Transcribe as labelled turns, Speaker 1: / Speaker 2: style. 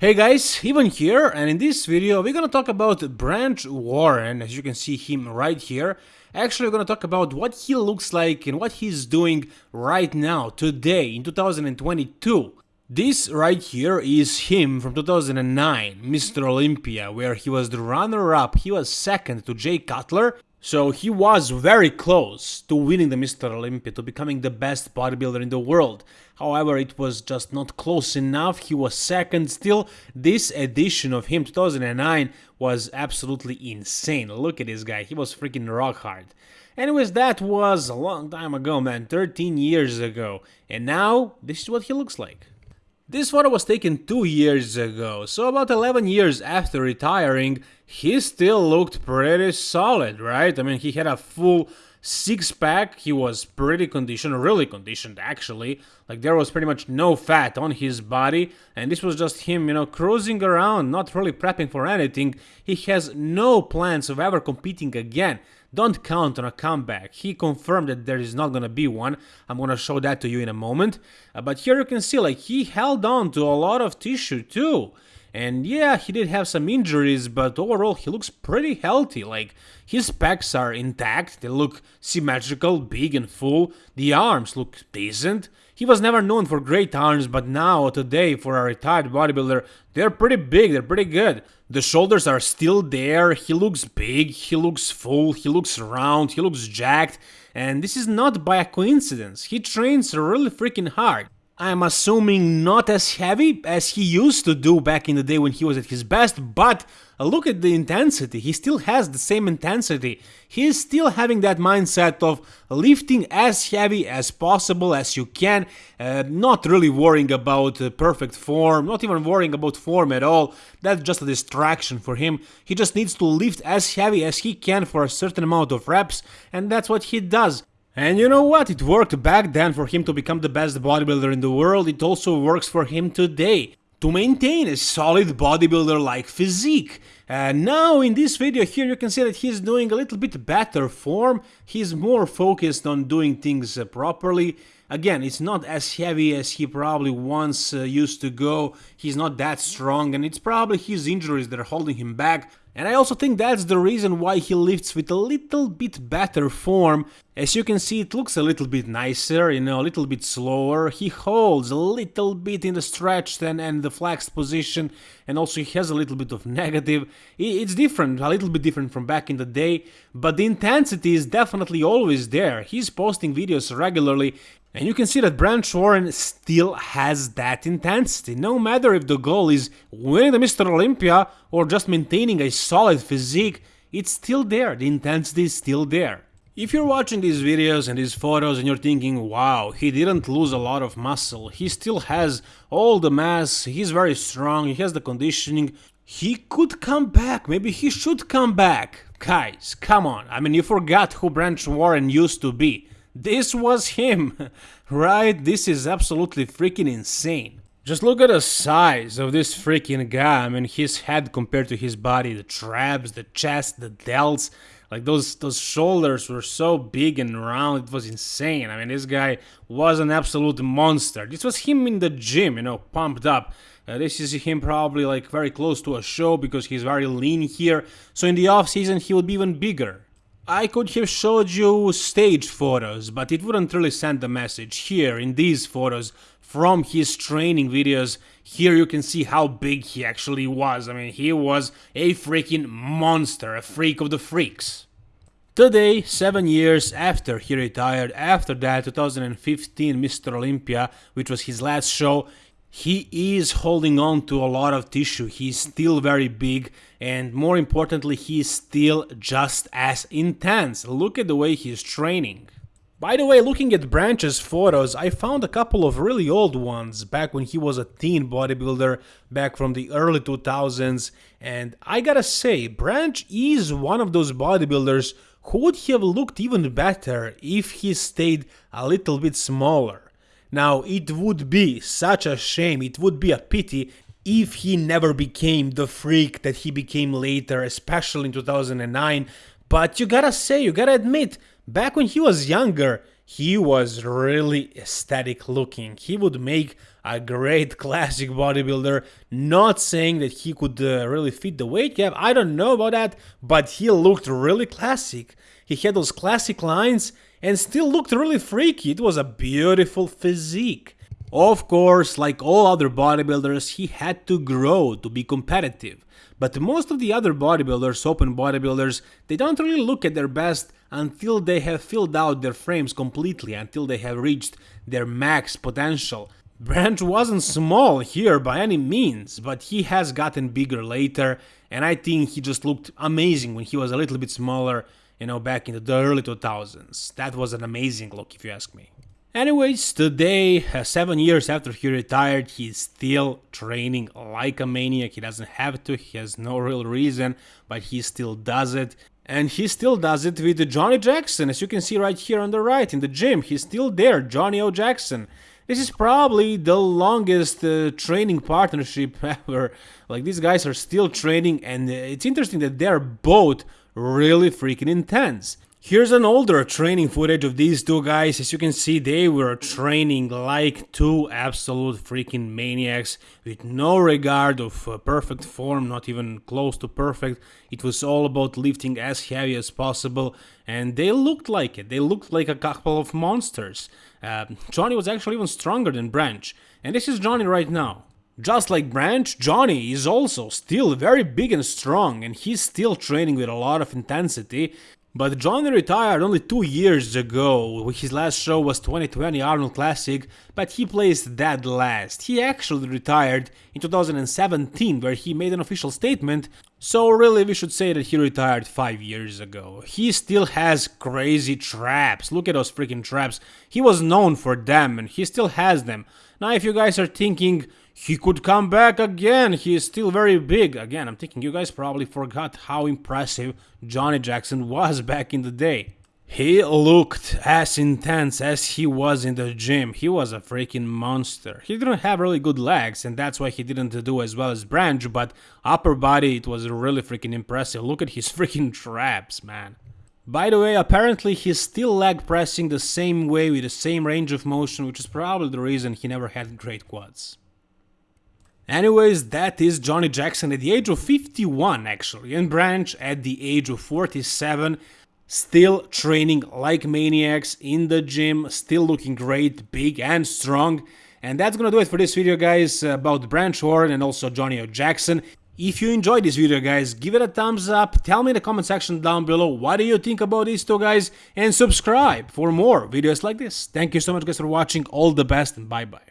Speaker 1: Hey guys, Ivan here, and in this video we're gonna talk about Branch Warren, as you can see him right here. Actually, we're gonna talk about what he looks like and what he's doing right now, today, in 2022. This right here is him from 2009, Mr. Olympia, where he was the runner-up, he was second to Jay Cutler, so he was very close to winning the Mr. Olympia, to becoming the best bodybuilder in the world. However, it was just not close enough, he was second still. This edition of him, 2009, was absolutely insane. Look at this guy, he was freaking rock hard. Anyways, that was a long time ago, man, 13 years ago. And now, this is what he looks like. This photo was taken two years ago, so about 11 years after retiring, he still looked pretty solid, right? I mean, he had a full six pack, he was pretty conditioned, really conditioned actually. Like there was pretty much no fat on his body, and this was just him, you know, cruising around, not really prepping for anything. He has no plans of ever competing again. Don't count on a comeback. He confirmed that there is not gonna be one. I'm gonna show that to you in a moment. Uh, but here you can see, like, he held on to a lot of tissue too. And yeah, he did have some injuries, but overall he looks pretty healthy. Like, his pecs are intact, they look symmetrical, big and full. The arms look decent. He was never known for great arms, but now, today, for a retired bodybuilder, they're pretty big, they're pretty good. The shoulders are still there, he looks big, he looks full, he looks round, he looks jacked, and this is not by a coincidence. He trains really freaking hard. I'm assuming not as heavy as he used to do back in the day when he was at his best, but look at the intensity. He still has the same intensity. He is still having that mindset of lifting as heavy as possible as you can, uh, not really worrying about uh, perfect form, not even worrying about form at all. That's just a distraction for him. He just needs to lift as heavy as he can for a certain amount of reps, and that's what he does. And you know what? It worked back then for him to become the best bodybuilder in the world, it also works for him today to maintain a solid bodybuilder-like physique. And now in this video here you can see that he's doing a little bit better form, he's more focused on doing things uh, properly. Again, it's not as heavy as he probably once uh, used to go, he's not that strong and it's probably his injuries that are holding him back. And I also think that's the reason why he lifts with a little bit better form. As you can see, it looks a little bit nicer, you know, a little bit slower. He holds a little bit in the stretched and, and the flexed position, and also he has a little bit of negative. It's different, a little bit different from back in the day, but the intensity is definitely always there. He's posting videos regularly, and you can see that Branch Warren still has that intensity, no matter if the goal is winning the Mr. Olympia or just maintaining a solid physique, it's still there, the intensity is still there. If you're watching these videos and these photos and you're thinking, wow, he didn't lose a lot of muscle, he still has all the mass, he's very strong, he has the conditioning, he could come back, maybe he should come back. Guys, come on, I mean, you forgot who Branch Warren used to be. This was him, right? This is absolutely freaking insane. Just look at the size of this freaking guy. I mean, his head compared to his body, the traps, the chest, the delts, like those those shoulders were so big and round, it was insane. I mean, this guy was an absolute monster. This was him in the gym, you know, pumped up. Uh, this is him probably like very close to a show because he's very lean here. So in the off season, he would be even bigger. I could have showed you stage photos, but it wouldn't really send the message. Here, in these photos, from his training videos, here you can see how big he actually was. I mean, he was a freaking monster, a freak of the freaks. Today, 7 years after he retired, after that 2015 Mr. Olympia, which was his last show, he is holding on to a lot of tissue, he's still very big, and more importantly, he's still just as intense. Look at the way he's training. By the way, looking at Branch's photos, I found a couple of really old ones back when he was a teen bodybuilder, back from the early 2000s, and I gotta say, Branch is one of those bodybuilders who would have looked even better if he stayed a little bit smaller. Now, it would be such a shame, it would be a pity if he never became the freak that he became later, especially in 2009. But you gotta say, you gotta admit, back when he was younger, he was really aesthetic looking. He would make a great classic bodybuilder. Not saying that he could uh, really fit the weight cap, I don't know about that, but he looked really classic. He had those classic lines and still looked really freaky. It was a beautiful physique. Of course, like all other bodybuilders, he had to grow to be competitive. But most of the other bodybuilders, open bodybuilders, they don't really look at their best until they have filled out their frames completely, until they have reached their max potential. Branch wasn't small here by any means, but he has gotten bigger later, and I think he just looked amazing when he was a little bit smaller, you know, back in the early 2000s. That was an amazing look, if you ask me. Anyways, today, uh, seven years after he retired, he's still training like a maniac. He doesn't have to, he has no real reason, but he still does it. And he still does it with Johnny Jackson, as you can see right here on the right in the gym. He's still there, Johnny O. Jackson. This is probably the longest uh, training partnership ever. Like, these guys are still training, and uh, it's interesting that they're both really freaking intense. Here's an older training footage of these two guys. As you can see, they were training like two absolute freaking maniacs with no regard of uh, perfect form, not even close to perfect. It was all about lifting as heavy as possible, and they looked like it. They looked like a couple of monsters. Uh, Johnny was actually even stronger than Branch, and this is Johnny right now. Just like Branch, Johnny is also still very big and strong and he's still training with a lot of intensity but Johnny retired only two years ago, his last show was 2020 Arnold Classic, but he placed dead last. He actually retired in 2017, where he made an official statement, so really we should say that he retired 5 years ago. He still has crazy traps, look at those freaking traps, he was known for them and he still has them. Now if you guys are thinking, he could come back again. He is still very big. Again, I'm thinking you guys probably forgot how impressive Johnny Jackson was back in the day. He looked as intense as he was in the gym. He was a freaking monster. He didn't have really good legs, and that's why he didn't do as well as Branch, but upper body, it was really freaking impressive. Look at his freaking traps, man. By the way, apparently he's still leg pressing the same way with the same range of motion, which is probably the reason he never had great quads. Anyways, that is Johnny Jackson at the age of 51 actually, and Branch at the age of 47, still training like maniacs in the gym, still looking great, big and strong. And that's gonna do it for this video guys about Branch Warren and also Johnny. Jackson. If you enjoyed this video guys, give it a thumbs up, tell me in the comment section down below what do you think about these two guys, and subscribe for more videos like this. Thank you so much guys for watching, all the best and bye bye.